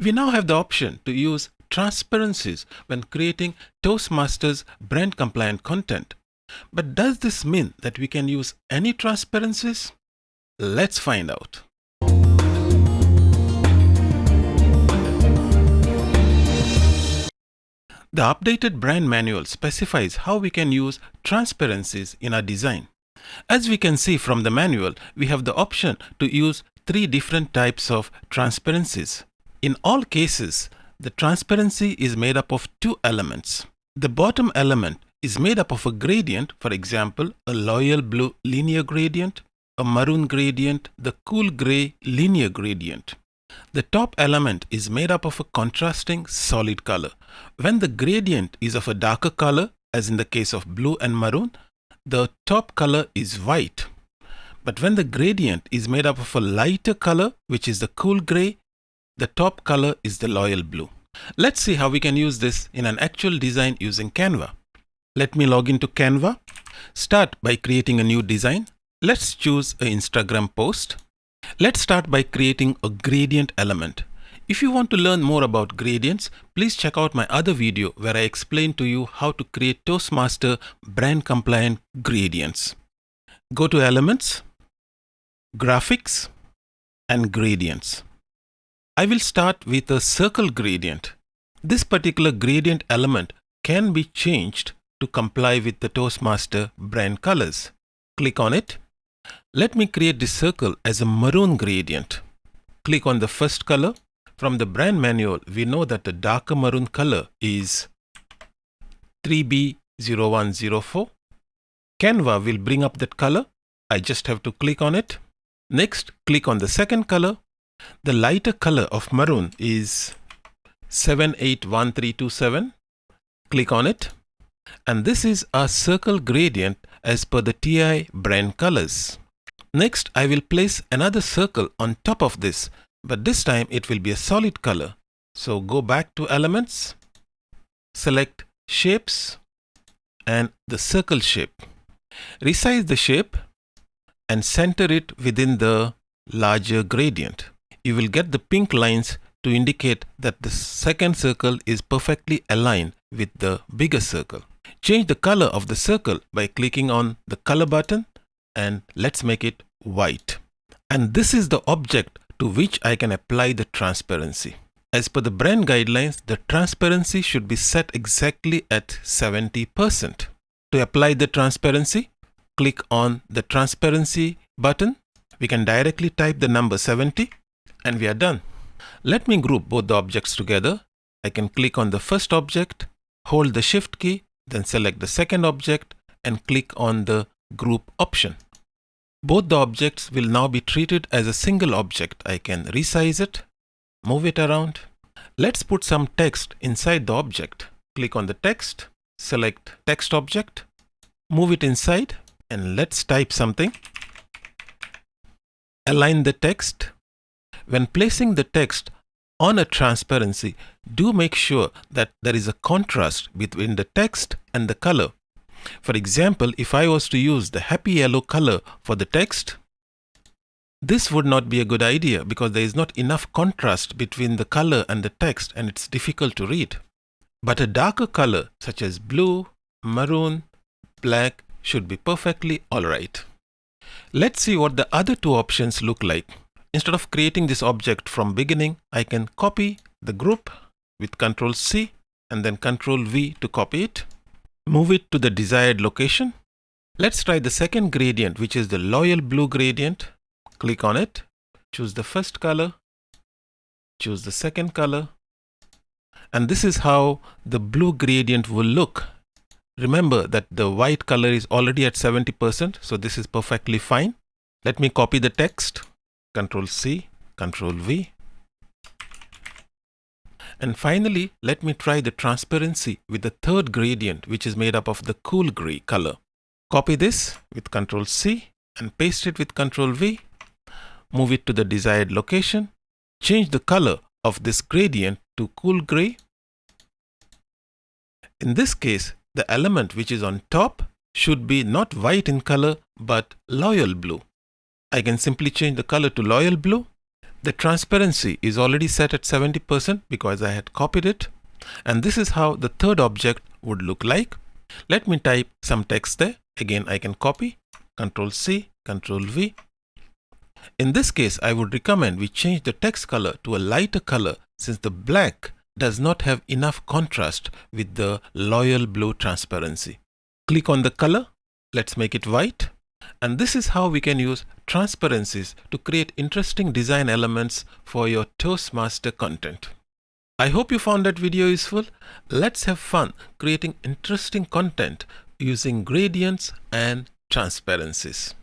We now have the option to use transparencies when creating Toastmasters brand compliant content. But does this mean that we can use any transparencies? Let's find out. The updated brand manual specifies how we can use transparencies in our design. As we can see from the manual, we have the option to use three different types of transparencies. In all cases, the transparency is made up of two elements. The bottom element is made up of a gradient, for example, a loyal blue linear gradient, a maroon gradient, the cool gray linear gradient. The top element is made up of a contrasting solid color. When the gradient is of a darker color, as in the case of blue and maroon, the top color is white. But when the gradient is made up of a lighter color, which is the cool gray, the top color is the loyal blue. Let's see how we can use this in an actual design using Canva. Let me log into Canva. Start by creating a new design. Let's choose an Instagram post. Let's start by creating a gradient element. If you want to learn more about gradients, please check out my other video where I explain to you how to create Toastmaster brand compliant gradients. Go to Elements, Graphics, and Gradients. I will start with a circle gradient. This particular gradient element can be changed to comply with the Toastmaster brand colors. Click on it let me create this circle as a maroon gradient. Click on the first color. From the brand manual, we know that the darker maroon color is 3B0104. Canva will bring up that color. I just have to click on it. Next, click on the second color. The lighter color of maroon is 781327. Click on it. And this is our circle gradient as per the TI brand colors. Next, I will place another circle on top of this, but this time it will be a solid color. So go back to Elements, select Shapes and the circle shape. Resize the shape and center it within the larger gradient. You will get the pink lines to indicate that the second circle is perfectly aligned with the bigger circle. Change the color of the circle by clicking on the color button and let's make it white. And this is the object to which I can apply the transparency. As per the brand guidelines, the transparency should be set exactly at 70%. To apply the transparency, click on the transparency button. We can directly type the number 70 and we are done. Let me group both the objects together. I can click on the first object, hold the shift key, then select the second object and click on the group option. Both the objects will now be treated as a single object. I can resize it, move it around. Let's put some text inside the object. Click on the text, select text object, move it inside and let's type something. Align the text. When placing the text on a transparency, do make sure that there is a contrast between the text and the color. For example, if I was to use the happy yellow color for the text, this would not be a good idea because there is not enough contrast between the color and the text and it's difficult to read. But a darker color such as blue, maroon, black should be perfectly alright. Let's see what the other two options look like. Instead of creating this object from beginning, I can copy the group with Ctrl C and then Ctrl V to copy it. Move it to the desired location. Let's try the second gradient, which is the loyal blue gradient. Click on it, choose the first color, choose the second color. And this is how the blue gradient will look. Remember that the white color is already at 70%, so this is perfectly fine. Let me copy the text, Control C, Control V. And finally, let me try the transparency with the third gradient, which is made up of the cool gray color. Copy this with Control C and paste it with Control V. Move it to the desired location. Change the color of this gradient to cool gray. In this case, the element which is on top should be not white in color, but loyal blue. I can simply change the color to loyal blue The transparency is already set at 70% because I had copied it. And this is how the third object would look like. Let me type some text there. Again, I can copy, Control C, Control V. In this case, I would recommend we change the text color to a lighter color since the black does not have enough contrast with the loyal blue transparency. Click on the color. Let's make it white. And this is how we can use transparencies to create interesting design elements for your Toastmaster content. I hope you found that video useful. Let's have fun creating interesting content using gradients and transparencies.